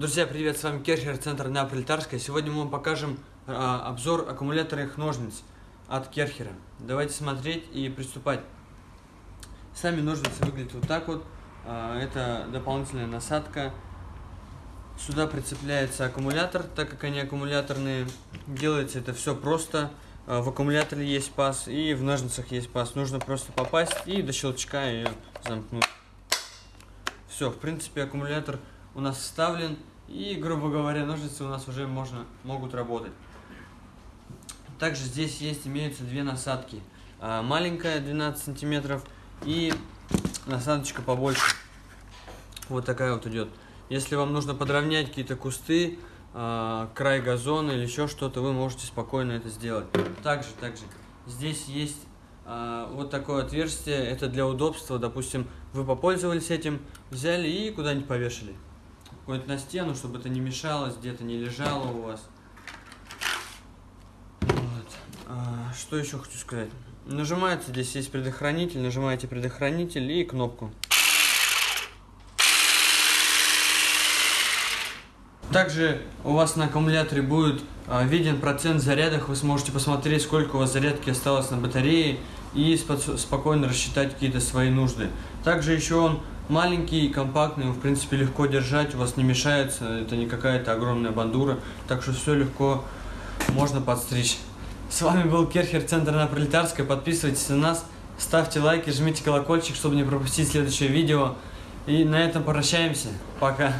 Друзья, привет, с вами Керхер, центр на Пролетарской. Сегодня мы вам покажем а, обзор аккумуляторных ножниц от Керхера. Давайте смотреть и приступать. Сами ножницы выглядят вот так вот. А, это дополнительная насадка. Сюда прицепляется аккумулятор, так как они аккумуляторные. Делается это все просто. А, в аккумуляторе есть паз и в ножницах есть паз. Нужно просто попасть и до щелчка ее замкнуть. Все, в принципе, аккумулятор у нас вставлен, и, грубо говоря, ножницы у нас уже можно, могут работать. Также здесь есть, имеются две насадки. А, маленькая, 12 сантиметров, и насадочка побольше. Вот такая вот идет. Если вам нужно подровнять какие-то кусты, а, край газона или еще что-то, вы можете спокойно это сделать. Также, также, здесь есть а, вот такое отверстие, это для удобства, допустим, вы попользовались этим, взяли и куда-нибудь повешали. Куда-нибудь на стену, чтобы это не мешалось, где-то не лежало у вас. Вот. А, что еще хочу сказать? Нажимается, здесь есть предохранитель, нажимаете предохранитель и кнопку. Также у вас на аккумуляторе будет а, виден процент зарядок, вы сможете посмотреть, сколько у вас зарядки осталось на батарее и спокойно рассчитать какие-то свои нужды. Также еще он маленький, компактный, его в принципе легко держать, у вас не мешается, это не какая-то огромная бандура, так что все легко можно подстричь. С вами был Керхер, центр на Пролетарской, подписывайтесь на нас, ставьте лайки, жмите колокольчик, чтобы не пропустить следующее видео. И на этом прощаемся. Пока.